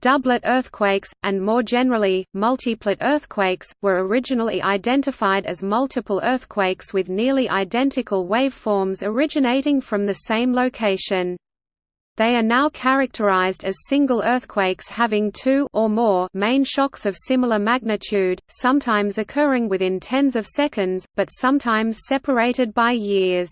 Doublet earthquakes, and more generally, multiplet earthquakes, were originally identified as multiple earthquakes with nearly identical waveforms originating from the same location. They are now characterized as single earthquakes having two or more main shocks of similar magnitude, sometimes occurring within tens of seconds, but sometimes separated by years.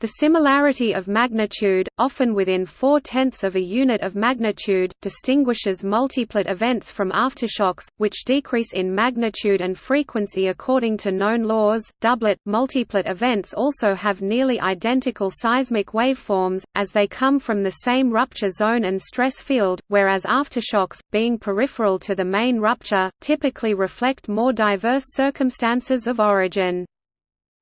The similarity of magnitude, often within four-tenths of a unit of magnitude, distinguishes multiplet events from aftershocks, which decrease in magnitude and frequency according to known laws. Doublet, multiplet events also have nearly identical seismic waveforms, as they come from the same rupture zone and stress field, whereas aftershocks, being peripheral to the main rupture, typically reflect more diverse circumstances of origin.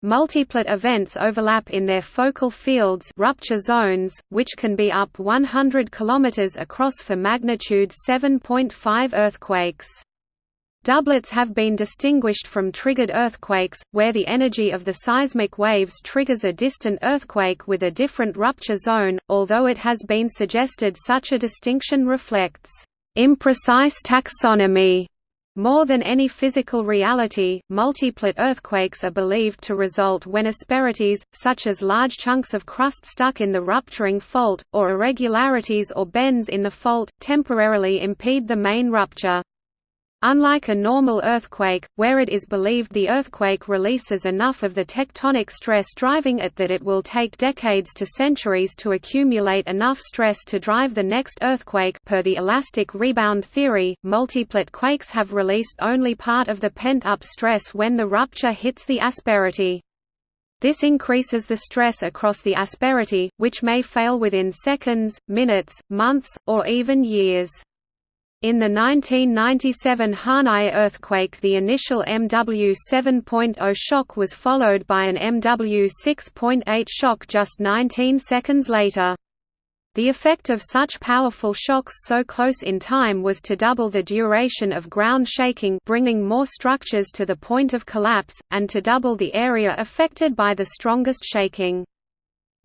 Multiplet events overlap in their focal fields rupture zones, which can be up 100 km across for magnitude 7.5 earthquakes. Doublets have been distinguished from triggered earthquakes, where the energy of the seismic waves triggers a distant earthquake with a different rupture zone, although it has been suggested such a distinction reflects imprecise taxonomy more than any physical reality, multiplet earthquakes are believed to result when asperities, such as large chunks of crust stuck in the rupturing fault, or irregularities or bends in the fault, temporarily impede the main rupture. Unlike a normal earthquake, where it is believed the earthquake releases enough of the tectonic stress driving it that it will take decades to centuries to accumulate enough stress to drive the next earthquake per the elastic rebound theory, multiplet quakes have released only part of the pent-up stress when the rupture hits the asperity. This increases the stress across the asperity, which may fail within seconds, minutes, months, or even years. In the 1997 Harnai earthquake the initial MW 7.0 shock was followed by an MW 6.8 shock just 19 seconds later. The effect of such powerful shocks so close in time was to double the duration of ground shaking bringing more structures to the point of collapse, and to double the area affected by the strongest shaking.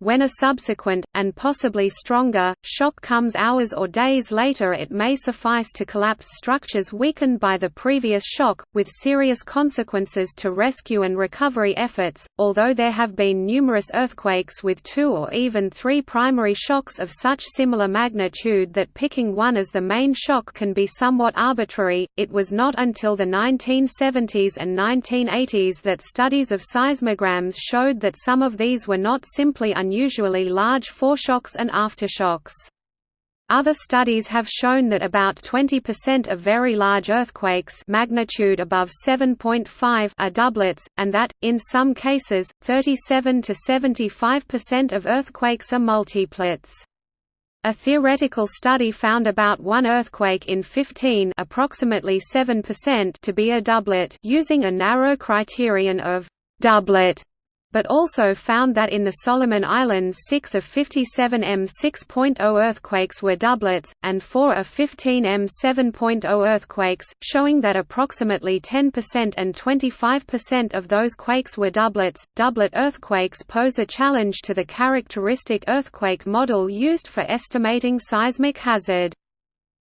When a subsequent, and possibly stronger, shock comes hours or days later it may suffice to collapse structures weakened by the previous shock, with serious consequences to rescue and recovery efforts. Although there have been numerous earthquakes with two or even three primary shocks of such similar magnitude that picking one as the main shock can be somewhat arbitrary, it was not until the 1970s and 1980s that studies of seismograms showed that some of these were not simply unusually large foreshocks and aftershocks. Other studies have shown that about 20% of very large earthquakes magnitude above 7.5 are doublets, and that, in some cases, 37 to 75% of earthquakes are multiplets. A theoretical study found about one earthquake in 15 approximately 7% to be a doublet using a narrow criterion of «doublet» but also found that in the Solomon Islands 6 of 57 M 6.0 earthquakes were doublets, and 4 of 15 M 7.0 earthquakes, showing that approximately 10% and 25% of those quakes were doublets. Doublet earthquakes pose a challenge to the characteristic earthquake model used for estimating seismic hazard.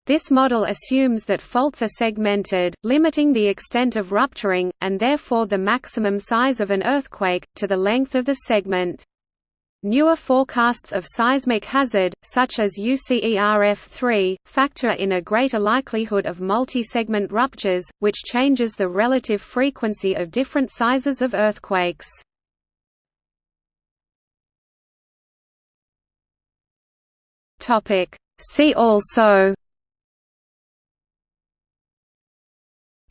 This model assumes that faults are segmented, limiting the extent of rupturing, and therefore the maximum size of an earthquake, to the length of the segment. Newer forecasts of seismic hazard, such as UCERF3, factor in a greater likelihood of multi-segment ruptures, which changes the relative frequency of different sizes of earthquakes. See also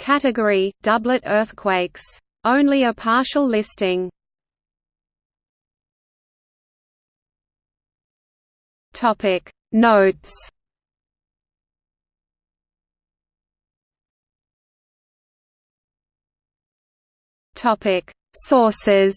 Category: Doublet earthquakes. Only a partial listing. Topic Notes. Topic Sources